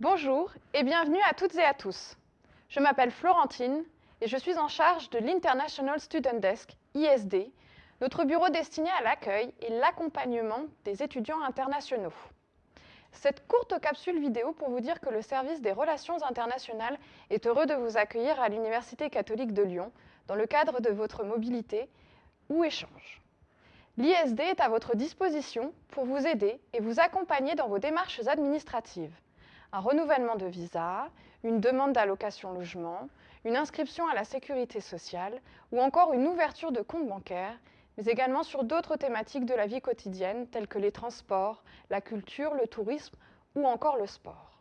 Bonjour et bienvenue à toutes et à tous. Je m'appelle Florentine et je suis en charge de l'International Student Desk, ISD, notre bureau destiné à l'accueil et l'accompagnement des étudiants internationaux. Cette courte capsule vidéo pour vous dire que le service des relations internationales est heureux de vous accueillir à l'Université catholique de Lyon dans le cadre de votre mobilité ou échange. L'ISD est à votre disposition pour vous aider et vous accompagner dans vos démarches administratives. Un renouvellement de visa, une demande d'allocation logement, une inscription à la sécurité sociale ou encore une ouverture de compte bancaire, mais également sur d'autres thématiques de la vie quotidienne telles que les transports, la culture, le tourisme ou encore le sport.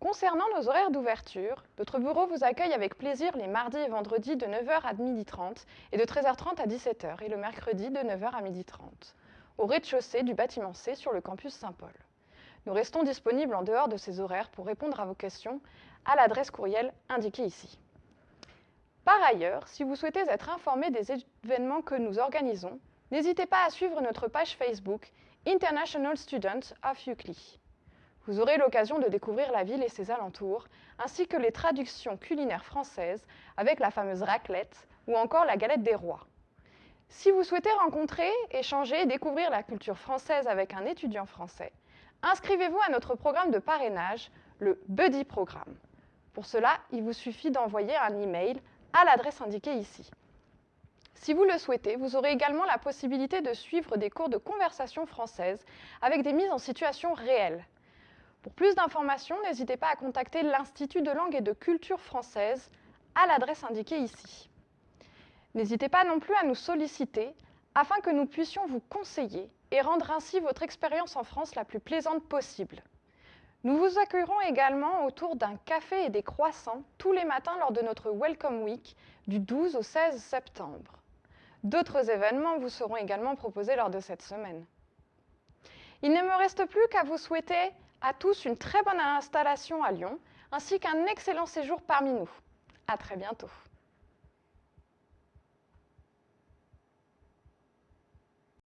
Concernant nos horaires d'ouverture, notre bureau vous accueille avec plaisir les mardis et vendredis de 9h à 12h30 et de 13h30 à 17h et le mercredi de 9h à 12h30 au rez-de-chaussée du bâtiment C sur le campus Saint-Paul. Nous restons disponibles en dehors de ces horaires pour répondre à vos questions à l'adresse courriel indiquée ici. Par ailleurs, si vous souhaitez être informé des événements que nous organisons, n'hésitez pas à suivre notre page Facebook International Students of UCLI. Vous aurez l'occasion de découvrir la ville et ses alentours, ainsi que les traductions culinaires françaises avec la fameuse raclette ou encore la galette des rois. Si vous souhaitez rencontrer, échanger et découvrir la culture française avec un étudiant français, inscrivez-vous à notre programme de parrainage, le Buddy Programme. Pour cela, il vous suffit d'envoyer un email à l'adresse indiquée ici. Si vous le souhaitez, vous aurez également la possibilité de suivre des cours de conversation française avec des mises en situation réelles. Pour plus d'informations, n'hésitez pas à contacter l'Institut de langue et de culture française à l'adresse indiquée ici. N'hésitez pas non plus à nous solliciter afin que nous puissions vous conseiller et rendre ainsi votre expérience en France la plus plaisante possible. Nous vous accueillerons également autour d'un café et des croissants tous les matins lors de notre Welcome Week du 12 au 16 septembre. D'autres événements vous seront également proposés lors de cette semaine. Il ne me reste plus qu'à vous souhaiter à tous une très bonne installation à Lyon, ainsi qu'un excellent séjour parmi nous. À très bientôt.